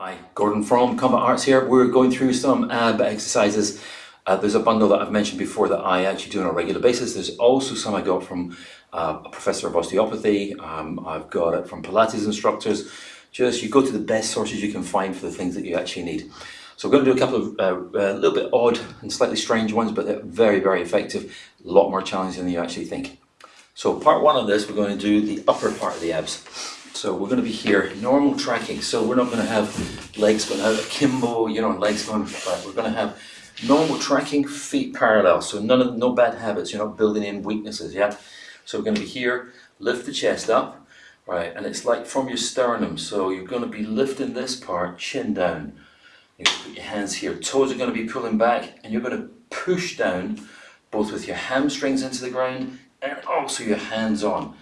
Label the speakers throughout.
Speaker 1: Hi, Gordon from Combat Arts here. We're going through some ab exercises. Uh, there's a bundle that I've mentioned before that I actually do on a regular basis. There's also some I got from uh, a professor of osteopathy. Um, I've got it from Pilates instructors. Just you go to the best sources you can find for the things that you actually need. So we're going to do a couple of uh, a little bit odd and slightly strange ones, but they're very, very effective. A lot more challenging than you actually think. So part one of this, we're going to do the upper part of the abs. So we're going to be here, normal tracking. So we're not going to have legs going out akimbo, you know, legs going flat. We're going to have normal tracking, feet parallel. So none of no bad habits. You're not building in weaknesses. Yeah. So we're going to be here. Lift the chest up, right? And it's like from your sternum. So you're going to be lifting this part, chin down. You put your hands here. Toes are going to be pulling back, and you're going to push down, both with your hamstrings into the ground and also your hands on.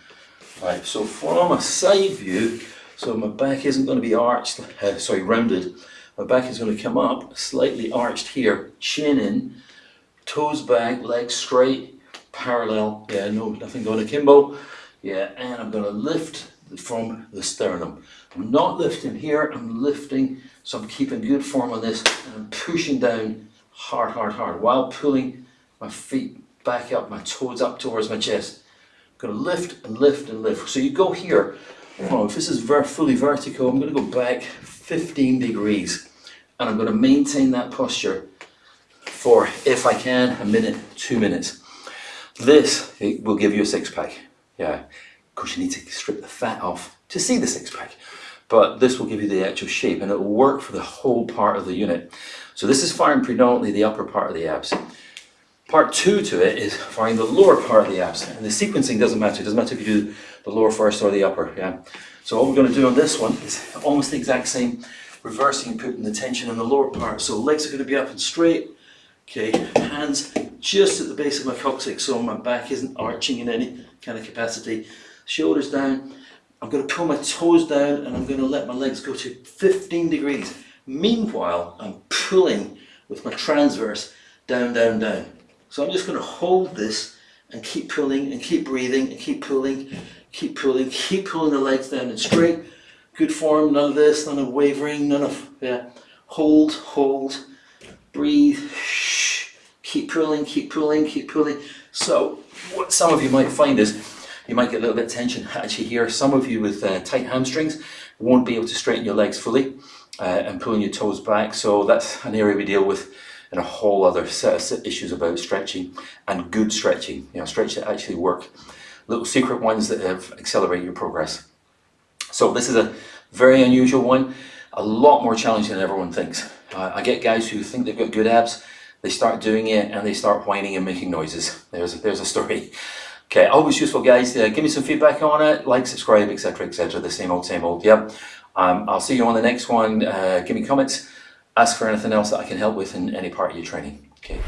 Speaker 1: Right, so from a side view, so my back isn't going to be arched, uh, sorry, rounded. My back is going to come up, slightly arched here, chin in, toes back, legs straight, parallel. Yeah, no, nothing going akimbo. Yeah, and I'm going to lift from the sternum. I'm not lifting here, I'm lifting, so I'm keeping good form on this, and I'm pushing down hard, hard, hard, while pulling my feet back up, my toes up towards my chest. Going to lift and lift and lift. So you go here. Oh, if this is ver fully vertical, I'm going to go back 15 degrees. And I'm going to maintain that posture for, if I can, a minute, two minutes. This will give you a six pack. Yeah, of course you need to strip the fat off to see the six pack. But this will give you the actual shape and it will work for the whole part of the unit. So this is firing predominantly the upper part of the abs. Part two to it is finding the lower part of the abs. And the sequencing doesn't matter. It doesn't matter if you do the lower first or the upper. Yeah. So what we're going to do on this one is almost the exact same, reversing and putting the tension in the lower part. So legs are going to be up and straight. Okay, hands just at the base of my coccyx so my back isn't arching in any kind of capacity. Shoulders down. I'm going to pull my toes down and I'm going to let my legs go to 15 degrees. Meanwhile, I'm pulling with my transverse down, down, down. So I'm just going to hold this and keep pulling and keep breathing and keep pulling, keep pulling, keep pulling the legs down and straight. Good form, none of this, none of wavering, none of, yeah. Hold, hold, breathe, shh. Keep pulling, keep pulling, keep pulling. So what some of you might find is you might get a little bit of tension actually here. Some of you with uh, tight hamstrings won't be able to straighten your legs fully uh, and pulling your toes back. So that's an area we deal with and a whole other set of issues about stretching and good stretching, you know, stretch that actually work. Little secret ones that have accelerate your progress. So this is a very unusual one, a lot more challenging than everyone thinks. Uh, I get guys who think they've got good abs, they start doing it and they start whining and making noises. There's a, there's a story. Okay, always useful guys. Uh, give me some feedback on it, like, subscribe, etc, etc. The same old, same old. Yep. Um, I'll see you on the next one. Uh, give me comments ask for anything else that I can help with in any part of your training. Okay,